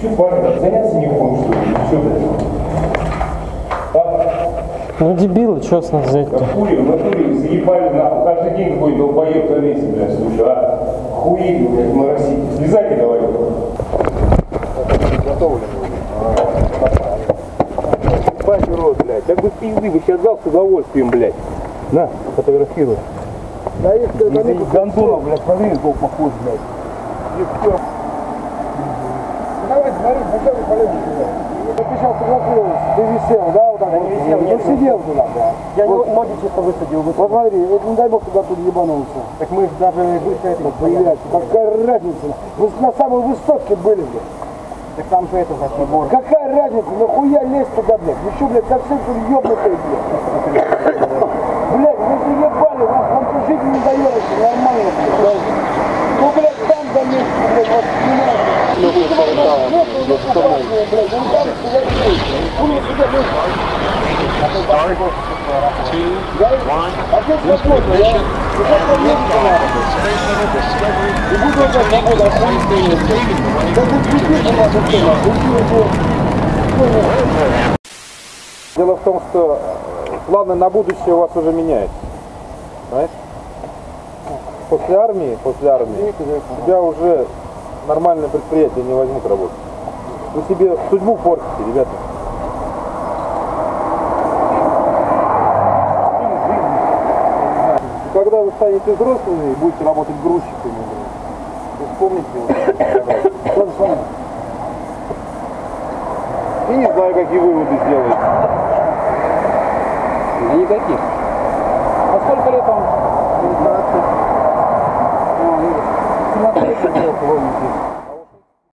заняться не хочешь, что ли? Что ты? А? Ну дебилы, что с нас взять-то? Хули, в натуре заебали нахуй. Каждый день какой долбоеб на месте, блядь, слушай, а? Хуи, блядь, моросите. Слезайте давай. Ебать, урод, блядь. Как бы пизды бы сейчас дал с удовольствием, блядь. На, фотографируй. Да их Из Гандона, блядь, смотри, сколько похож, блядь. Давай, смотри, полезешь туда? Ты сейчас фотографировался, ты висел, да, вот так вот? висел, Ну, я сидел туда, да. Я Вот. ноги чисто высадил. Вот смотри, вот не дай бог туда тут ебанулся. Так мы даже быстро это... Блядь, какая разница? Вы на самой высотке были, блядь. Так там же это за прибор. Какая разница? Нахуя лезть туда, блядь? Что, блядь, совсем тут ёбнутые, блядь? Блядь, вы заебали, вас вам тут жить не даёте, нормально, блядь. Ну, блядь, там за место, блядь, вот снимают. Ну, блядь, ну, красные, блядь, вон там сюда, блядь. Вы мне сюда, блядь. А здесь свободно, я... Вот это место надо. И буду это свобода, охуительная. Да тут пиздец надо, что надо. Уйди, уйди. Дело в том, что планы на будущее у вас уже меняются. Знаешь? После армии, после армии, тебя уже нормальное предприятие не возьмут работать. Вы себе судьбу портите, ребята. Когда вы станете взрослыми и будете работать грузчиками, вы вспомните вот, то самое. И не знаю, какие выводы сделаете. Да никаких. А сколько лет вам? 19. 17 лет, помните.